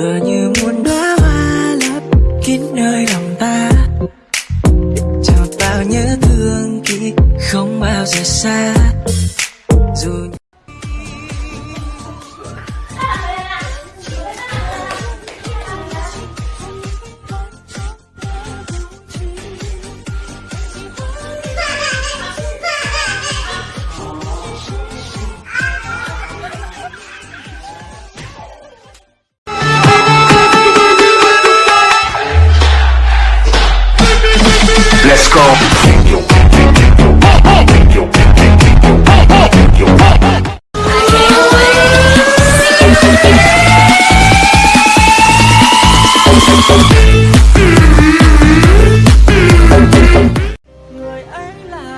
tựa như muốn đóa hoa lấp kín nơi lòng ta. Cho bao nhớ thương kỹ không bao giờ xa. Dù Let's go.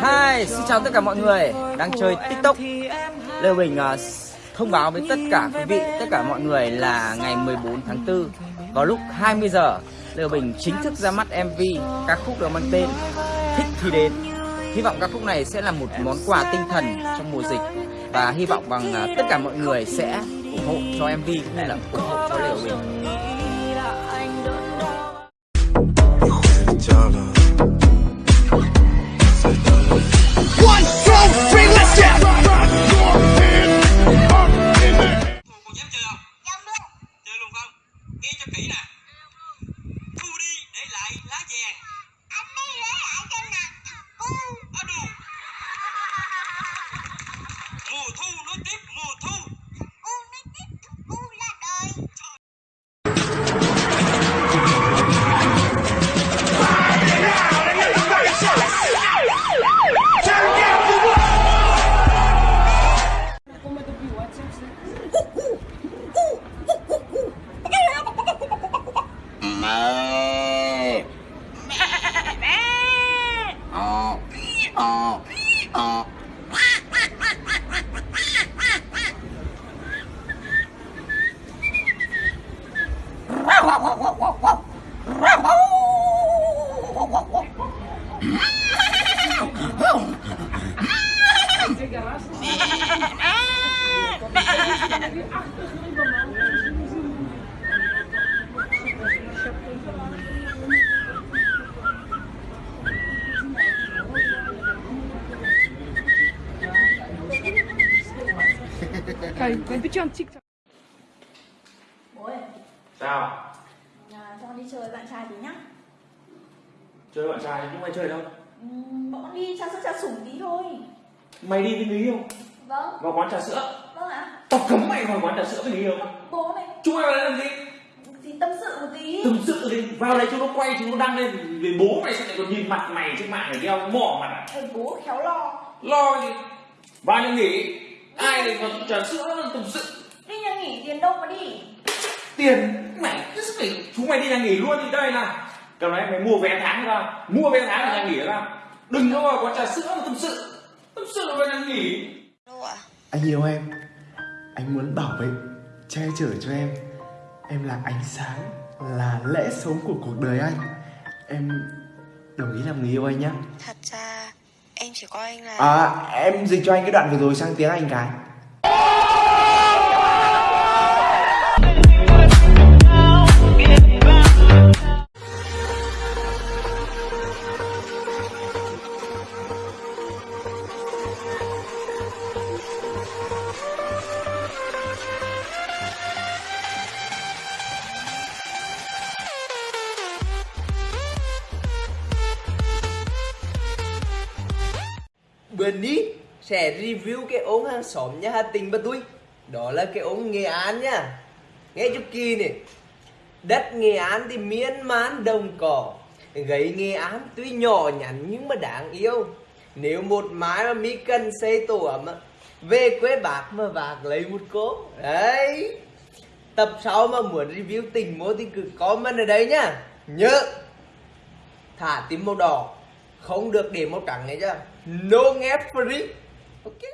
Hi, xin chào tất cả mọi người đang chơi TikTok. Lê Bình uh, à, thông báo với tất cả quý vị, tất cả mọi người là ngày 14 tháng 4 vào lúc 20 giờ Lê Bình chính thức ra mắt MV ca khúc được mang tên Thích thì đến. Hy vọng ca khúc này sẽ là một món quà tinh thần trong mùa dịch và hy vọng bằng tất cả mọi người sẽ ủng hộ cho MV cũng như là ủng hộ cho Lê Bình. Gracias. Bố ơi, Sao? à, cho con đi chơi với bạn trai tí nhá Chơi bạn trai nhưng mày chơi đâu? Ừm, bọn con đi trà sữa trà sủng tí thôi Mày đi với người yêu Vâng, vào quán trà sữa. Vâng ạ Tao cấm mày vào quán trà sữa với người yêu. Bố này, Chúng mày vào đây làm gì? thì tâm sự một tí Tâm sự đi, vào đây chúng nó quay chúng nó đăng lên vì bố mày sẽ lại còn nhìn mặt mày trên mạng này đeo mỏ mặt à? Ê, bố khéo lo Lo gì? Vào nhà nghỉ, ai lại vào trà sữa nó tâm sự? Đi nhà nghỉ tiền đâu mà đi Tiền mày cứ phải chúng mày đi nhà nghỉ luôn thì đây nào. Cầm này mày mua vé tháng ra, mua vé tháng ở nhà nghỉ ra. Đừng có vào quán trà sữa mà tâm sự. Tâm sự vào nhà nghỉ. Anh yêu em Anh muốn bảo vệ Che chở cho em. Em là ánh sáng Là lẽ sống của cuộc đời anh. Em đồng ý làm người yêu anh nhé Thật ra em chỉ coi anh là À em dịch cho anh cái đoạn vừa rồi sang tiếng Anh cái bên đi. Sẽ review cái ống hàng xóm nhà Hà Tĩnh bà tôi. Đó là cái ống Nghệ An nha. Nghe chút kỳ này Đất Nghệ An thì miên man đồng cỏ. Gấy Nghệ An tuy nhỏ nhắn nhưng mà đáng yêu. Nếu một mái mà mi cần xây tổ ấm Về quê bạc mà bạc lấy một cố Đấy. Tập sau mà muốn review tình mô thì cứ comment ở đây nhá Nhớ. Thả tím màu đỏ. Không được để màu trắng nghe chưa? no effort, okay.